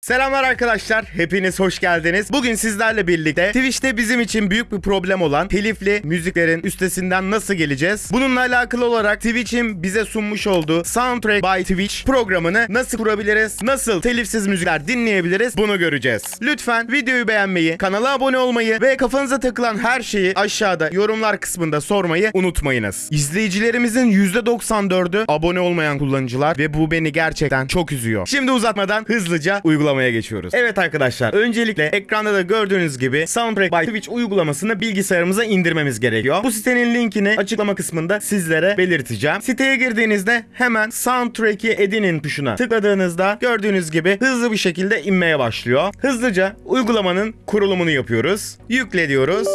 Selamlar arkadaşlar, hepiniz hoş geldiniz. Bugün sizlerle birlikte Twitch'te bizim için büyük bir problem olan telifli müziklerin üstesinden nasıl geleceğiz? Bununla alakalı olarak Twitch'in bize sunmuş olduğu Soundtrack by Twitch programını nasıl kurabiliriz? Nasıl telifsiz müzikler dinleyebiliriz? Bunu göreceğiz. Lütfen videoyu beğenmeyi, kanala abone olmayı ve kafanıza takılan her şeyi aşağıda yorumlar kısmında sormayı unutmayınız. İzleyicilerimizin %94'ü abone olmayan kullanıcılar ve bu beni gerçekten çok üzüyor. Şimdi uzatmadan hızlıca uygulamaya geçiyoruz. Evet arkadaşlar, öncelikle ekranda da gördüğünüz gibi Soundtrack by Twitch uygulamasını bilgisayarımıza indirmemiz gerekiyor. Bu sitenin linkini açıklama kısmında sizlere belirteceğim. Siteye girdiğinizde hemen Soundtrack'i edinin tuşuna tıkladığınızda gördüğünüz gibi hızlı bir şekilde inmeye başlıyor. Hızlıca uygulamanın kurulumunu yapıyoruz. Yükle diyoruz.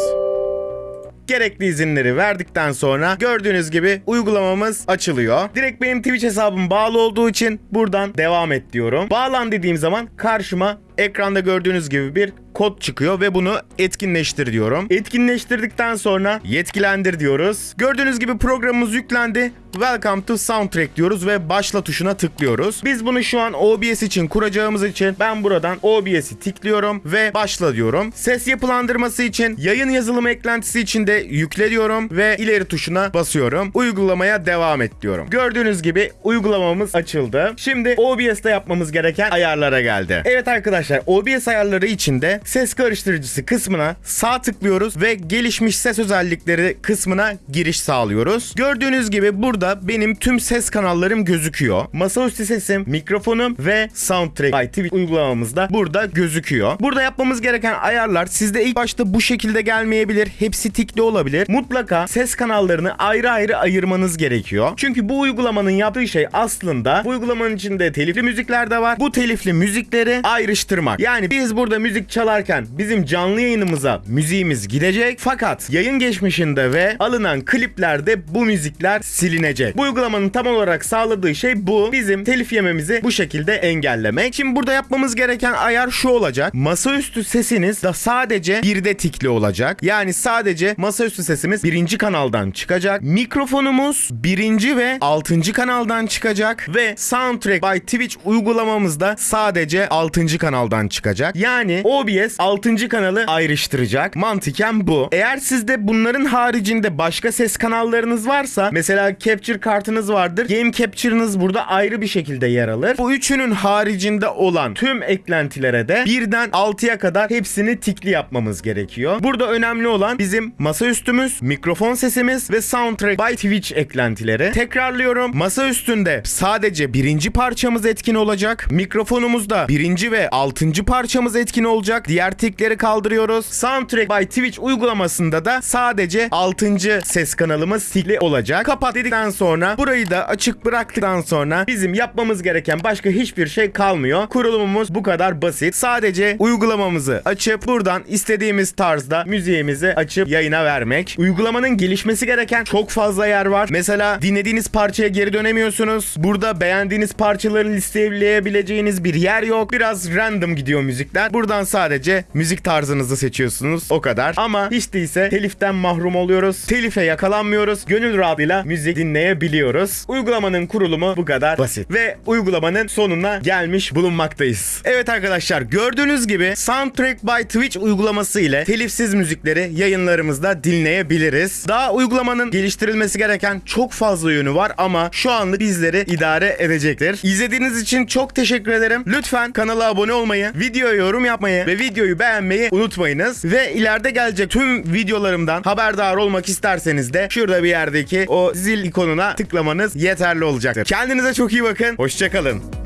Gerekli izinleri verdikten sonra gördüğünüz gibi uygulamamız açılıyor. Direkt benim Twitch hesabım bağlı olduğu için buradan devam et diyorum. Bağlan dediğim zaman karşıma ekranda gördüğünüz gibi bir kod çıkıyor ve bunu etkinleştir diyorum. Etkinleştirdikten sonra yetkilendir diyoruz. Gördüğünüz gibi programımız yüklendi. Welcome to Soundtrack diyoruz ve başla tuşuna tıklıyoruz. Biz bunu şu an OBS için kuracağımız için ben buradan OBS'i tıklıyorum ve başla diyorum. Ses yapılandırması için yayın yazılımı eklentisi için de yükle diyorum ve ileri tuşuna basıyorum. Uygulamaya devam et diyorum. Gördüğünüz gibi uygulamamız açıldı. Şimdi OBS'te yapmamız gereken ayarlara geldi. Evet arkadaşlar OBS ayarları içinde ses karıştırıcısı kısmına sağ tıklıyoruz ve gelişmiş ses özellikleri kısmına giriş sağlıyoruz. Gördüğünüz gibi burada benim tüm ses kanallarım gözüküyor. Masaüstü sesim, mikrofonum ve Soundtrack Twitch uygulamamızda burada gözüküyor. Burada yapmamız gereken ayarlar sizde ilk başta bu şekilde gelmeyebilir. Hepsi tikli olabilir. Mutlaka ses kanallarını ayrı ayrı ayırmanız gerekiyor. Çünkü bu uygulamanın yaptığı şey aslında bu uygulamanın içinde telifli müzikler de var. Bu telifli müzikleri ayrıştırmak. Yani biz burada müzik çalarken bizim canlı yayınımıza müziğimiz gidecek. Fakat yayın geçmişinde ve alınan kliplerde bu müzikler silinecek. Bu uygulamanın tam olarak sağladığı şey bu. Bizim telif yememizi bu şekilde engellemek. Şimdi burada yapmamız gereken ayar şu olacak. Masaüstü sesiniz da sadece birde tikli olacak. Yani sadece masaüstü sesimiz birinci kanaldan çıkacak. Mikrofonumuz birinci ve altıncı kanaldan çıkacak. Ve Soundtrack by Twitch uygulamamızda sadece altıncı kanaldan çıkacak. Yani OBS altıncı kanalı ayrıştıracak. Mantıken bu. Eğer sizde bunların haricinde başka ses kanallarınız varsa mesela Capture kartınız vardır. Game Capture'ınız burada ayrı bir şekilde yer alır. Bu üçünün haricinde olan tüm eklentilere de birden 6'ya kadar hepsini tikli yapmamız gerekiyor. Burada önemli olan bizim masaüstümüz, mikrofon sesimiz ve Soundtrack by Twitch eklentileri. Tekrarlıyorum. Masa üstünde sadece birinci parçamız etkin olacak. Mikrofonumuzda birinci ve altıncı parçamız etkin olacak. Diğer tikleri kaldırıyoruz. Soundtrack by Twitch uygulamasında da sadece altıncı ses kanalımız tikli olacak. Kapat dedikten sonra burayı da açık bıraktıktan sonra bizim yapmamız gereken başka hiçbir şey kalmıyor. Kurulumumuz bu kadar basit. Sadece uygulamamızı açıp buradan istediğimiz tarzda müziğimizi açıp yayına vermek. Uygulamanın gelişmesi gereken çok fazla yer var. Mesela dinlediğiniz parçaya geri dönemiyorsunuz. Burada beğendiğiniz parçaları listeleyebileceğiniz bir yer yok. Biraz random gidiyor müzikler. Buradan sadece müzik tarzınızı seçiyorsunuz. O kadar. Ama hiç değilse teliften mahrum oluyoruz. Telife yakalanmıyoruz. Gönül rahatlığıyla müzik dinleyebiliyoruz. Uygulamanın kurulumu bu kadar basit. Ve uygulamanın sonuna gelmiş bulunmaktayız. Evet arkadaşlar gördüğünüz gibi Soundtrack by Twitch uygulaması ile telifsiz müzikleri yayınlarımızda dinleyebiliriz. Daha uygulamanın geliştirilmesi gereken çok fazla yönü var ama şu anlık bizleri idare edecektir. İzlediğiniz için çok teşekkür ederim. Lütfen kanala abone olmayı, videoya yorum yapmayı ve videoyu beğenmeyi unutmayınız. Ve ileride gelecek tüm videolarımdan haberdar olmak isterseniz de şurada bir yerdeki o zil ikonuna tıklamanız yeterli olacaktır. Kendinize çok iyi bakın. Hoşçakalın.